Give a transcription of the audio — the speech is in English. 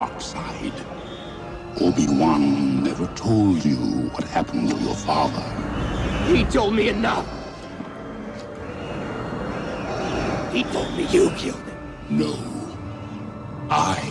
dark side. Obi-Wan never told you what happened to your father. He told me enough. He told me you killed him. No. I.